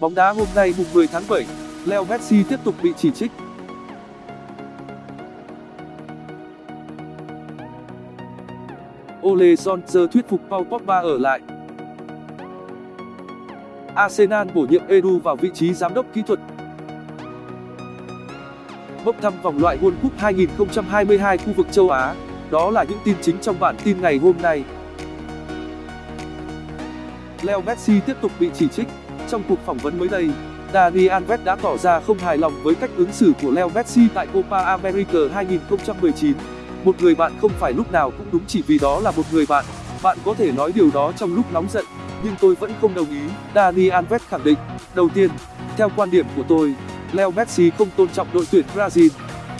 Bóng đá hôm nay mùng 10 tháng 7, Leo Messi tiếp tục bị chỉ trích. Ole Solskjaer thuyết phục Paul Pogba ở lại. Arsenal bổ nhiệm Edu vào vị trí giám đốc kỹ thuật. Bốc thăm vòng loại World Cup 2022 khu vực châu Á. Đó là những tin chính trong bản tin ngày hôm nay. Leo Messi tiếp tục bị chỉ trích. Trong cuộc phỏng vấn mới đây, Dani Alves đã tỏ ra không hài lòng với cách ứng xử của Leo Messi tại Copa America 2019. Một người bạn không phải lúc nào cũng đúng chỉ vì đó là một người bạn. Bạn có thể nói điều đó trong lúc nóng giận, nhưng tôi vẫn không đồng ý, Dani Alves khẳng định. Đầu tiên, theo quan điểm của tôi, Leo Messi không tôn trọng đội tuyển Brazil.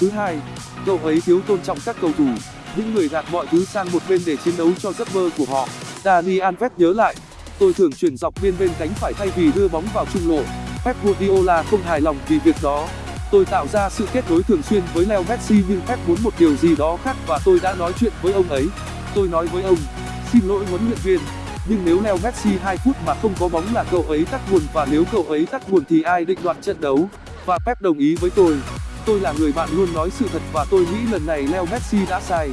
Thứ hai, cậu ấy thiếu tôn trọng các cầu thủ, những người gạt mọi thứ sang một bên để chiến đấu cho giấc mơ của họ. Dani Alves nhớ lại, tôi thường chuyển dọc biên bên cánh phải thay vì đưa bóng vào trung lộ. Pep Guardiola không hài lòng vì việc đó. Tôi tạo ra sự kết nối thường xuyên với Leo Messi nhưng Pep muốn một điều gì đó khác và tôi đã nói chuyện với ông ấy. Tôi nói với ông, xin lỗi huấn luyện viên, nhưng nếu Leo Messi 2 phút mà không có bóng là cậu ấy tắt nguồn và nếu cậu ấy tắt nguồn thì ai định đoạt trận đấu? Và Pep đồng ý với tôi. Tôi là người bạn luôn nói sự thật và tôi nghĩ lần này Leo Messi đã sai.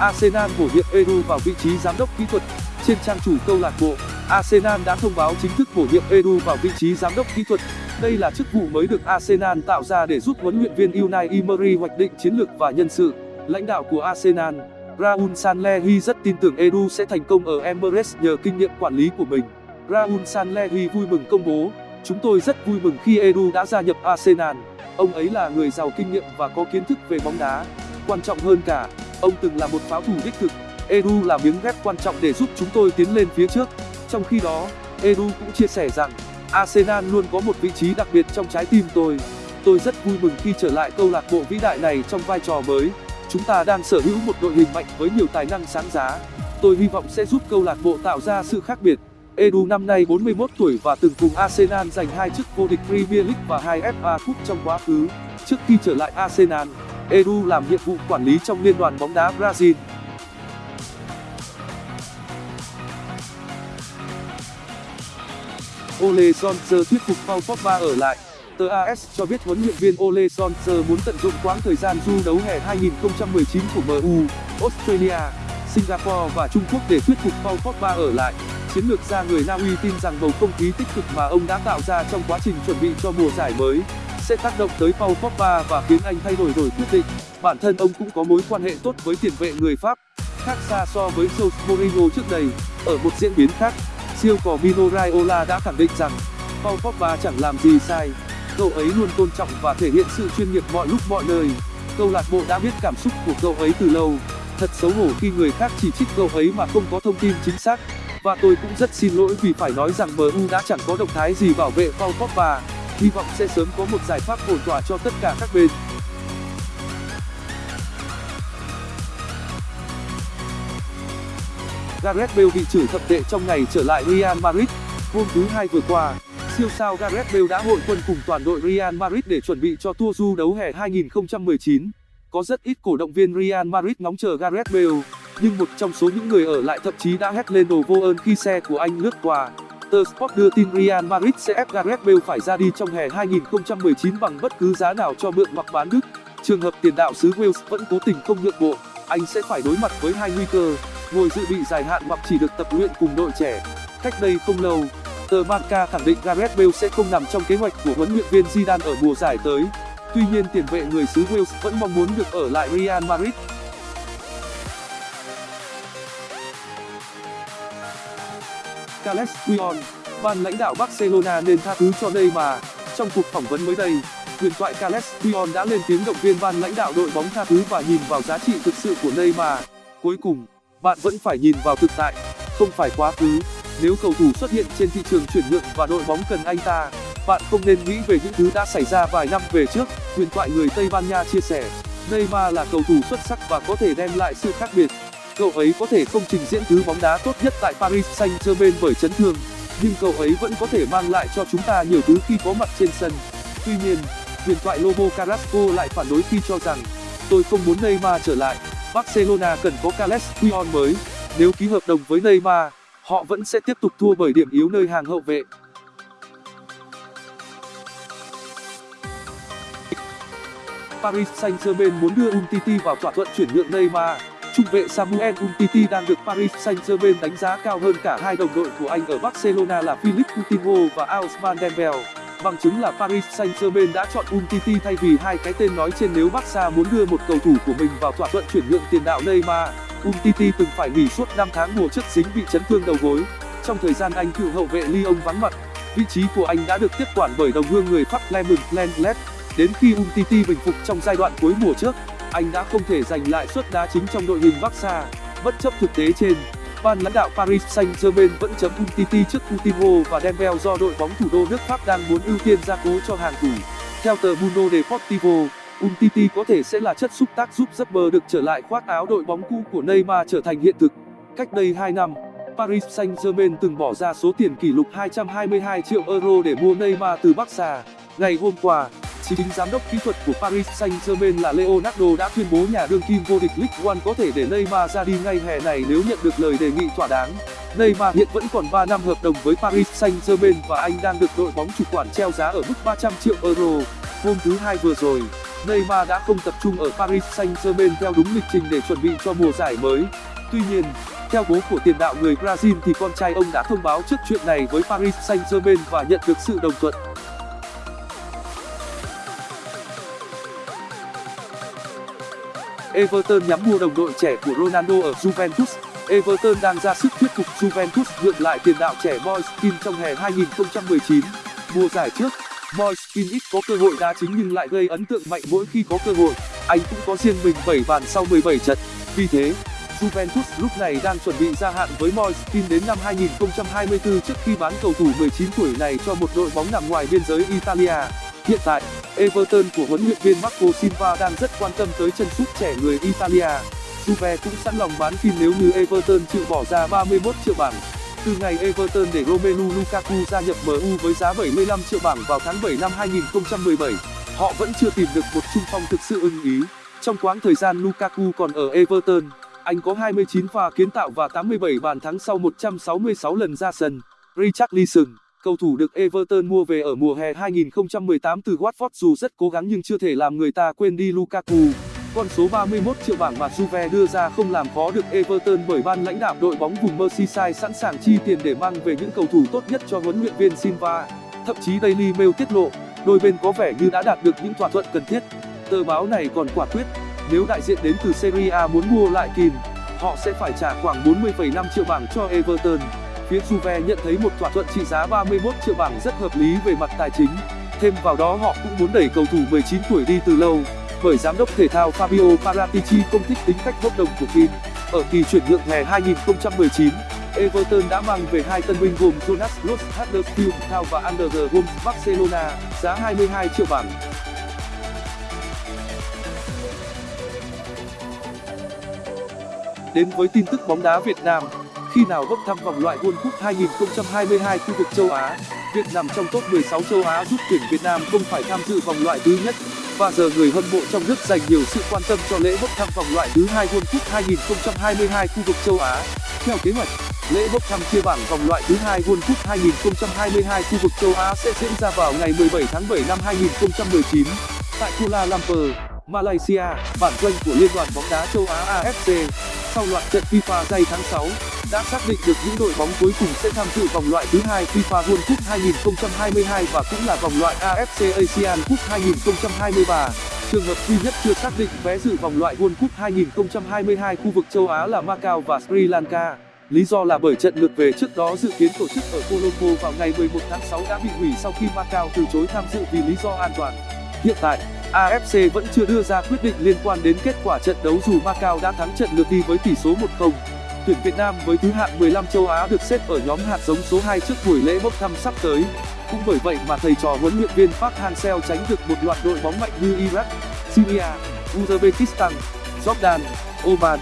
Arsenal bổ nhiệm Edu vào vị trí giám đốc kỹ thuật. Trên trang chủ câu lạc bộ, Arsenal đã thông báo chính thức bổ nhiệm Edu vào vị trí giám đốc kỹ thuật. Đây là chức vụ mới được Arsenal tạo ra để giúp huấn luyện viên Unai Emery hoạch định chiến lược và nhân sự. Lãnh đạo của Arsenal, Raul Sanllehi rất tin tưởng Edu sẽ thành công ở Emirates nhờ kinh nghiệm quản lý của mình. Raul Sanllehi vui mừng công bố, chúng tôi rất vui mừng khi Edu đã gia nhập Arsenal. Ông ấy là người giàu kinh nghiệm và có kiến thức về bóng đá. Quan trọng hơn cả, ông từng là một pháo thủ đích thực. Edu là miếng ghép quan trọng để giúp chúng tôi tiến lên phía trước. Trong khi đó, Edu cũng chia sẻ rằng, Arsenal luôn có một vị trí đặc biệt trong trái tim tôi. Tôi rất vui mừng khi trở lại câu lạc bộ vĩ đại này trong vai trò mới. Chúng ta đang sở hữu một đội hình mạnh với nhiều tài năng sáng giá. Tôi hy vọng sẽ giúp câu lạc bộ tạo ra sự khác biệt. Edu năm nay 41 tuổi và từng cùng Arsenal giành hai chức vô địch Premier League và hai FA Cup trong quá khứ. Trước khi trở lại Arsenal, Edu làm nhiệm vụ quản lý trong liên đoàn bóng đá Brazil. Ole Solskjaer thuyết phục Paul Pogba ở lại. Tờ AS cho biết huấn luyện viên Ole Solskjaer muốn tận dụng quãng thời gian du đấu hè 2019 của MU, Australia, Singapore và Trung Quốc để thuyết phục Paul Pogba ở lại. Chiến lược gia người Na Uy tin rằng bầu không khí tích cực mà ông đã tạo ra trong quá trình chuẩn bị cho mùa giải mới sẽ tác động tới Paul Pogba và khiến anh thay đổi đổi quyết định. Bản thân ông cũng có mối quan hệ tốt với tiền vệ người Pháp, khác xa so với Jose Mourinho trước đây. Ở một diễn biến khác, siêu cò Mino Raiola đã khẳng định rằng Paul Pogba chẳng làm gì sai. Cậu ấy luôn tôn trọng và thể hiện sự chuyên nghiệp mọi lúc mọi nơi. Câu lạc bộ đã biết cảm xúc của cậu ấy từ lâu. Thật xấu hổ khi người khác chỉ trích cậu ấy mà không có thông tin chính xác. Và tôi cũng rất xin lỗi vì phải nói rằng MU đã chẳng có động thái gì bảo vệ Paul Pogba. Hy vọng sẽ sớm có một giải pháp ổn thỏa cho tất cả các bên. Gareth Bale bị chửi thập tệ trong ngày trở lại Real Madrid. Hôm thứ Hai vừa qua, siêu sao Gareth Bale đã hội quân cùng toàn đội Real Madrid để chuẩn bị cho tour du đấu hè 2019. Có rất ít cổ động viên Real Madrid ngóng chờ Gareth Bale, nhưng một trong số những người ở lại thậm chí đã hét lên đồ vô ơn khi xe của anh lướt qua. Tờ Sport đưa tin Real Madrid sẽ ép Gareth Bale phải ra đi trong hè 2019 bằng bất cứ giá nào cho mượn hoặc bán đứt. Trường hợp tiền đạo xứ Wales vẫn cố tình không nhượng bộ, anh sẽ phải đối mặt với hai nguy cơ, ngồi dự bị dài hạn hoặc chỉ được tập luyện cùng đội trẻ. Cách đây không lâu, tờ Marca khẳng định Gareth Bale sẽ không nằm trong kế hoạch của huấn luyện viên Zidane ở mùa giải tới. Tuy nhiên tiền vệ người xứ Wales vẫn mong muốn được ở lại Real Madrid. Carles Puyol, ban lãnh đạo Barcelona nên tha thứ cho Neymar. Trong cuộc phỏng vấn mới đây, huyền thoại Carles Puyol đã lên tiếng động viên ban lãnh đạo đội bóng tha thứ và nhìn vào giá trị thực sự của Neymar. Cuối cùng, bạn vẫn phải nhìn vào thực tại, không phải quá khứ. Nếu cầu thủ xuất hiện trên thị trường chuyển nhượng và đội bóng cần anh ta, bạn không nên nghĩ về những thứ đã xảy ra vài năm về trước. Huyền thoại người Tây Ban Nha chia sẻ, Neymar là cầu thủ xuất sắc và có thể đem lại sự khác biệt. Cậu ấy có thể không trình diễn thứ bóng đá tốt nhất tại Paris Saint-Germain bởi chấn thương, nhưng cậu ấy vẫn có thể mang lại cho chúng ta nhiều thứ khi có mặt trên sân. Tuy nhiên, huyền thoại Lobo Carrasco lại phản đối khi cho rằng tôi không muốn Neymar trở lại Barcelona cần có Carles Puyol mới nếu ký hợp đồng với Neymar họ vẫn sẽ tiếp tục thua bởi điểm yếu nơi hàng hậu vệ Paris Saint-Germain muốn đưa Umtiti vào thỏa thuận chuyển nhượng Neymar. Trung vệ Samuel Umtiti đang được Paris Saint-Germain đánh giá cao hơn cả hai đồng đội của anh ở Barcelona là Philippe Coutinho và Ousmane Dembele. Bằng chứng là Paris Saint-Germain đã chọn Umtiti thay vì hai cái tên nói trên nếu Barca muốn đưa một cầu thủ của mình vào thỏa thuận chuyển nhượng tiền đạo Neymar. Umtiti từng phải nghỉ suốt 5 tháng mùa trước dính bị chấn thương đầu gối. Trong thời gian anh cựu hậu vệ Lyon vắng mặt, vị trí của anh đã được tiếp quản bởi đồng hương người Pháp Clement Lenglet. Đến khi Umtiti bình phục trong giai đoạn cuối mùa trước, anh đã không thể giành lại suất đá chính trong đội hình Barca. Bất chấp thực tế trên, ban lãnh đạo Paris Saint-Germain vẫn chấm Umtiti trước Coutinho và Dembele do đội bóng thủ đô nước Pháp đang muốn ưu tiên gia cố cho hàng thủ. Theo tờ Mundo Deportivo, Umtiti có thể sẽ là chất xúc tác giúp giấc được trở lại khoác áo đội bóng cũ của Neymar trở thành hiện thực. Cách đây 2 năm, Paris Saint-Germain từng bỏ ra số tiền kỷ lục 222 triệu euro để mua Neymar từ Barca. Ngày hôm qua, chính giám đốc kỹ thuật của Paris Saint-Germain là Leonardo đã tuyên bố nhà đương kim vô địch League One có thể để Neymar ra đi ngay hè này nếu nhận được lời đề nghị thỏa đáng. Neymar hiện vẫn còn 3 năm hợp đồng với Paris Saint-Germain và anh đang được đội bóng chủ quản treo giá ở mức 300 triệu euro. Hôm thứ hai vừa rồi, Neymar đã không tập trung ở Paris Saint-Germain theo đúng lịch trình để chuẩn bị cho mùa giải mới. Tuy nhiên, theo bố của tiền đạo người Brazil thì con trai ông đã thông báo trước chuyện này với Paris Saint-Germain và nhận được sự đồng thuận. Everton nhắm mua đồng đội trẻ của Ronaldo ở Juventus. Everton đang ra sức thuyết phục Juventus mượn lại tiền đạo trẻ Moiskin trong hè 2019. Mùa giải trước, Moiskin ít có cơ hội đá chính nhưng lại gây ấn tượng mạnh mỗi khi có cơ hội. Anh cũng có riêng mình 7 bàn sau 17 trận. Vì thế, Juventus lúc này đang chuẩn bị gia hạn với Moiskin đến năm 2024 trước khi bán cầu thủ 19 tuổi này cho một đội bóng nằm ngoài biên giới Italia. Hiện tại, Everton của huấn luyện viên Marco Silva đang rất quan tâm tới chân sút trẻ người Italia. Juve cũng sẵn lòng bán phim nếu như Everton chịu bỏ ra 31 triệu bảng. Từ ngày Everton để Romelu Lukaku gia nhập MU với giá 75 triệu bảng vào tháng 7 năm 2017, họ vẫn chưa tìm được một trung phong thực sự ưng ý. Trong quãng thời gian Lukaku còn ở Everton, anh có 29 pha kiến tạo và 87 bàn thắng sau 166 lần ra sân. Richarlison Cầu thủ được Everton mua về ở mùa hè 2018 từ Watford dù rất cố gắng nhưng chưa thể làm người ta quên đi Lukaku. Con số 31 triệu bảng mà Juve đưa ra không làm khó được Everton bởi ban lãnh đạo đội bóng vùng Merseyside sẵn sàng chi tiền để mang về những cầu thủ tốt nhất cho huấn luyện viên Silva. Thậm chí Daily Mail tiết lộ, đôi bên có vẻ như đã đạt được những thỏa thuận cần thiết. Tờ báo này còn quả quyết, nếu đại diện đến từ Serie A muốn mua lại Kim, họ sẽ phải trả khoảng 40,5 triệu bảng cho Everton phía Juve nhận thấy một thỏa thuận trị giá 31 triệu bảng rất hợp lý về mặt tài chính. Thêm vào đó họ cũng muốn đẩy cầu thủ 19 tuổi đi từ lâu, bởi giám đốc thể thao Fabio Paratici không thích tính cách bốc đồng của Kim. ở kỳ chuyển nhượng hè 2019 Everton đã mang về hai tân binh gồm Jonas Lutz Huddersfield Town và Ander Gomes Barcelona, giá 22 triệu bảng. Đến với tin tức bóng đá Việt Nam khi nào bốc thăm vòng loại World Cup 2022 khu vực châu Á. Việc nằm trong top 16 châu Á giúp tuyển Việt Nam không phải tham dự vòng loại thứ nhất và giờ người hâm mộ trong nước dành nhiều sự quan tâm cho lễ bốc thăm vòng loại thứ hai World Cup 2022 khu vực châu Á. Theo kế hoạch, lễ bốc thăm chia bảng vòng loại thứ hai World Cup 2022 khu vực châu Á sẽ diễn ra vào ngày 17 tháng 7 năm 2019 tại Kuala Lumpur, Malaysia, bản doanh của Liên đoàn bóng đá châu Á AFC. Sau loạt trận FIFA day tháng 6, đã xác định được những đội bóng cuối cùng sẽ tham dự vòng loại thứ hai FIFA World Cup 2022 và cũng là vòng loại AFC Asian Cup 2023. Trường hợp duy nhất chưa xác định vé dự vòng loại World Cup 2022 khu vực châu Á là Macau và Sri Lanka. Lý do là bởi trận lượt về trước đó dự kiến tổ chức ở Colombo vào ngày 11 tháng 6 đã bị hủy sau khi Macau từ chối tham dự vì lý do an toàn. Hiện tại, AFC vẫn chưa đưa ra quyết định liên quan đến kết quả trận đấu dù Macau đã thắng trận lượt đi với tỷ số 1-0 tuyển Việt Nam với thứ hạng 15 châu Á được xếp ở nhóm hạt giống số 2 trước buổi lễ bốc thăm sắp tới. Cũng bởi vậy mà thầy trò huấn luyện viên Park Hang-seo tránh được một loạt đội bóng mạnh như Iraq, Syria, Uzbekistan, Jordan, Oman.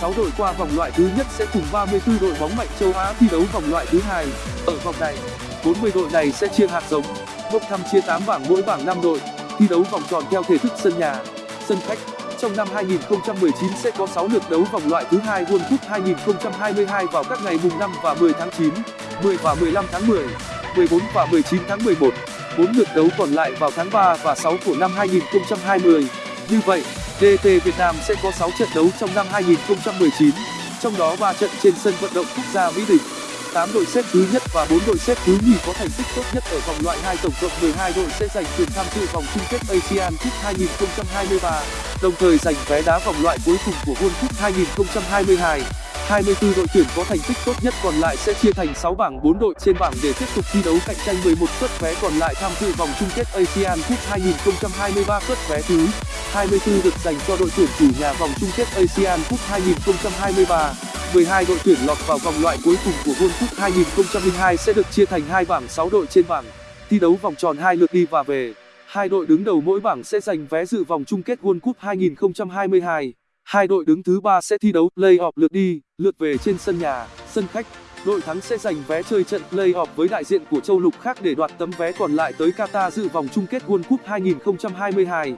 6 đội qua vòng loại thứ nhất sẽ cùng 34 đội bóng mạnh châu Á thi đấu vòng loại thứ hai. Ở vòng này, 40 đội này sẽ chia hạt giống, bốc thăm chia 8 bảng mỗi bảng 5 đội, thi đấu vòng tròn theo thể thức sân nhà, sân khách trong năm 2019 sẽ có 6 lượt đấu vòng loại thứ hai World Cup 2022 vào các ngày mùng 5 và 10 tháng 9, 10 và 15 tháng 10, 14 và 19 tháng 11. 4 lượt đấu còn lại vào tháng 3 và 6 của năm 2020. Như vậy, DT Việt Nam sẽ có 6 trận đấu trong năm 2019, trong đó 3 trận trên sân vận động quốc gia Mỹ Đình. 8 đội xếp thứ nhất và 4 đội xếp thứ nhì có thành tích tốt nhất ở vòng loại 2 tổng cộng 12 đội sẽ giành quyền tham dự vòng chung kết Asian Cup 2023, đồng thời giành vé đá vòng loại cuối cùng của World Cup 2022. 24 đội tuyển có thành tích tốt nhất còn lại sẽ chia thành 6 bảng 4 đội trên bảng để tiếp tục thi đấu cạnh tranh 11 suất vé còn lại tham dự vòng chung kết ASEAN Cup 2023 suất vé thứ 24 được dành cho đội tuyển chủ nhà vòng chung kết ASEAN Cup 2023. 12 đội tuyển lọt vào vòng loại cuối cùng của World Cup 2002 sẽ được chia thành hai bảng 6 đội trên bảng, thi đấu vòng tròn hai lượt đi và về. Hai đội đứng đầu mỗi bảng sẽ giành vé dự vòng chung kết World Cup 2022. Hai đội đứng thứ ba sẽ thi đấu play-off lượt đi, lượt về trên sân nhà, sân khách. Đội thắng sẽ giành vé chơi trận play-off với đại diện của châu lục khác để đoạt tấm vé còn lại tới Qatar dự vòng chung kết World Cup 2022.